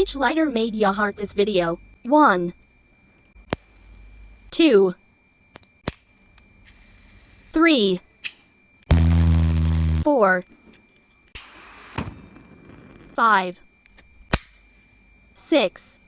Which lighter made ya heart this video? 1 2 3 4 5 6